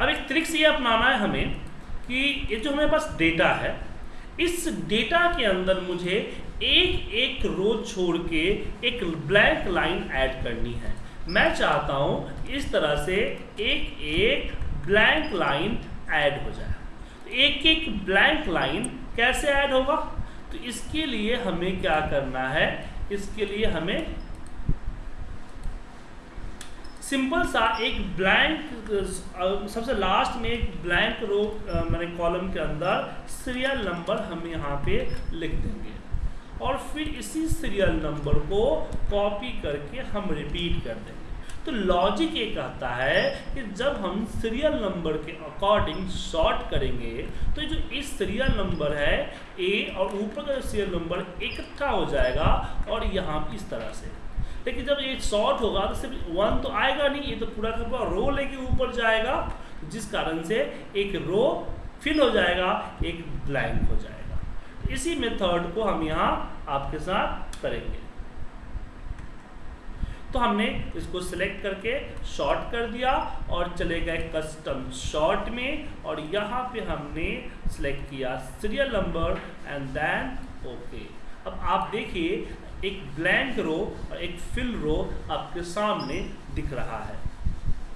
अब एक ट्रिक्स ये अपनाना है हमें कि ये जो हमारे पास डेटा है, इस डेटा के अंदर मुझे एक एक रो छोड़ के एक ब्लैंक लाइन ऐड करनी है। मैं चाहता हूँ इस तरह से एक एक ब्लैंक लाइन ऐड हो जाए। तो एक एक ब्लैंक लाइन कैसे ऐड होगा? तो इसके लिए हमें क्या करना है? इसके लिए हमें सिंपल सा एक ब्लैंक सबसे लास्ट में एक ब्लैंक रो मैंने कॉलम के अंदर सीरियल नंबर हम यहाँ पे लिख देंगे। और फिर इसी सीरियल नंबर को कॉपी करके हम रिपीट कर देंगे। तो लॉजिक ये कहता है कि जब हम सीरियल नंबर के अकॉर्डिंग शॉर्ट करेंगे तो जो इस सीरियल नंबर है ए और ऊपर का जो सीरियल नंबर इकट्ठा हो जाएगा, और यहाँ इस तरह से। लेकिन जब ये शॉर्ट होगा तो सिर्फ़ वन तो आएगा नहीं, ये तो पूरा का पूरा रो लेके ऊपर जाएगा, जिस कारण से एक रो फिल हो जाएगा, एक ब्लैंक हो जाएगा। इसी मेथड को हम यहाँ आपके साथ करेंगे। तो हमने इसको सिलेक्ट करके शॉर्ट कर दिया और चले गए कस्टम शॉर्ट में और यहाँ पे हमने सिलेक्ट किया serial number and then okay अब आप देखिए एक ब्लैंक रो और एक फिल रो आपके सामने दिख रहा है।